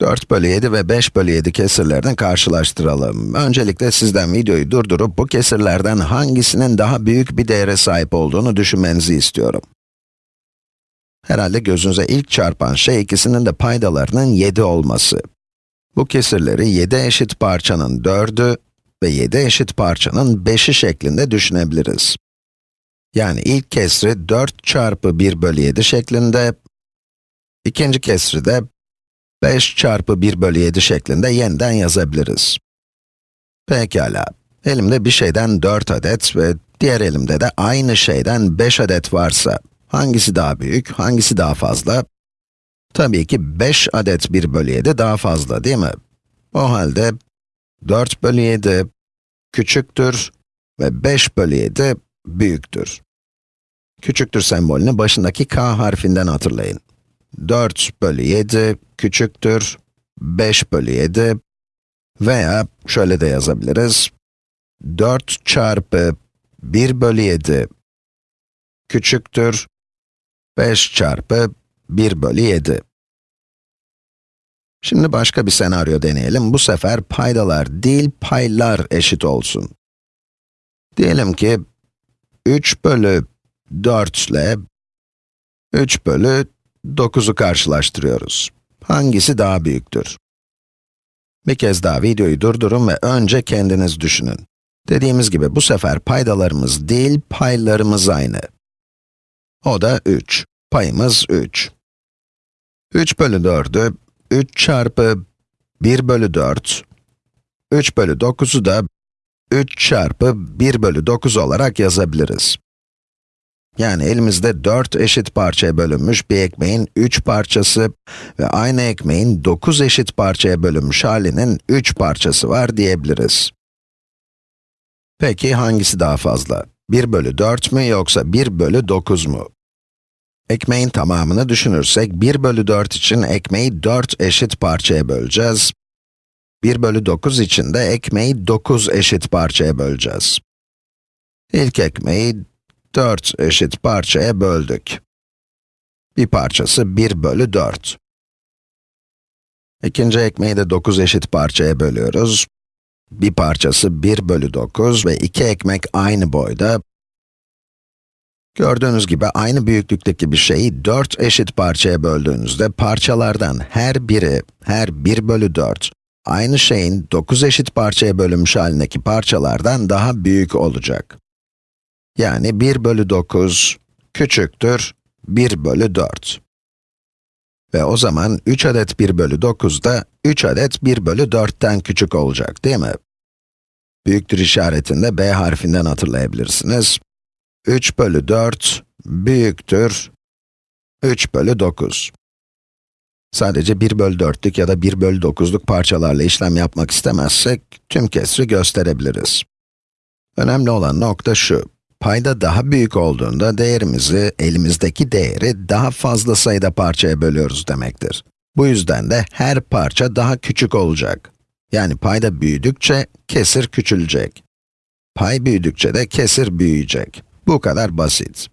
4 bölü 7 ve 5 bölü 7 kesirlerini karşılaştıralım. Öncelikle sizden videoyu durdurup bu kesirlerden hangisinin daha büyük bir değere sahip olduğunu düşünmenizi istiyorum. Herhalde gözünüze ilk çarpan şey ikisinin de paydalarının 7 olması. Bu kesirleri 7 eşit parçanın 4'ü ve 7 eşit parçanın 5'i şeklinde düşünebiliriz. Yani ilk kesri 4 çarpı 1 bölü 7 şeklinde, ikinci kesri de 5 çarpı 1 bölü 7 şeklinde yeniden yazabiliriz. Pekala, elimde bir şeyden 4 adet ve diğer elimde de aynı şeyden 5 adet varsa, hangisi daha büyük, hangisi daha fazla? Tabii ki 5 adet 1 bölü 7 daha fazla değil mi? O halde 4 bölü 7 küçüktür ve 5 bölü 7 büyüktür. Küçüktür sembolünü başındaki k harfinden hatırlayın. 4 bölü 7 küçüktür 5 bölü 7 veya şöyle de yazabiliriz. 4 çarpı 1 bölü 7 küçüktür 5 çarpı 1 bölü 7. Şimdi başka bir senaryo deneyelim. Bu sefer paydalar değil, paylar eşit olsun. Diyelim ki 3 bölü 4 ile 3 bölü 9'u karşılaştırıyoruz. Hangisi daha büyüktür? Bir kez daha videoyu durdurun ve önce kendiniz düşünün. Dediğimiz gibi bu sefer paydalarımız değil, paylarımız aynı. O da 3. Payımız 3. 3 bölü 4'ü 3 çarpı 1 bölü 4, 3 bölü 9'u da 3 çarpı 1 bölü 9 olarak yazabiliriz. Yani elimizde 4 eşit parçaya bölünmüş bir ekmeğin 3 parçası ve aynı ekmeğin 9 eşit parçaya bölünmüş halinin 3 parçası var diyebiliriz. Peki hangisi daha fazla? 1 bölü 4 mü yoksa 1 bölü 9 mu? Ekmeğin tamamını düşünürsek, 1 bölü 4 için ekmeği 4 eşit parçaya böleceğiz. 1 bölü 9 için de ekmeği 9 eşit parçaya böleceğiz. İlk ekmeği 4 eşit parçaya böldük. Bir parçası 1 bölü 4. İkinci ekmeği de 9 eşit parçaya bölüyoruz. Bir parçası 1 bölü 9 ve iki ekmek aynı boyda. Gördüğünüz gibi aynı büyüklükteki bir şeyi 4 eşit parçaya böldüğünüzde parçalardan her biri, her 1 bölü 4, aynı şeyin 9 eşit parçaya bölünmüş halindeki parçalardan daha büyük olacak. Yani 1 bölü 9 küçüktür 1 bölü 4. Ve o zaman 3 adet 1 bölü 9 da 3 adet 1 bölü 4'ten küçük olacak değil mi? Büyüktür işaretinde b harfinden hatırlayabilirsiniz. 3 bölü 4 büyüktür 3 bölü 9. Sadece 1 bölü 4'lük ya da 1 bölü 9'luk parçalarla işlem yapmak istemezsek, tüm kesri gösterebiliriz. Önemli olan nokta şu, payda daha büyük olduğunda değerimizi, elimizdeki değeri daha fazla sayıda parçaya bölüyoruz demektir. Bu yüzden de her parça daha küçük olacak. Yani payda büyüdükçe kesir küçülecek. Pay büyüdükçe de kesir büyüyecek. Bu kadar basit.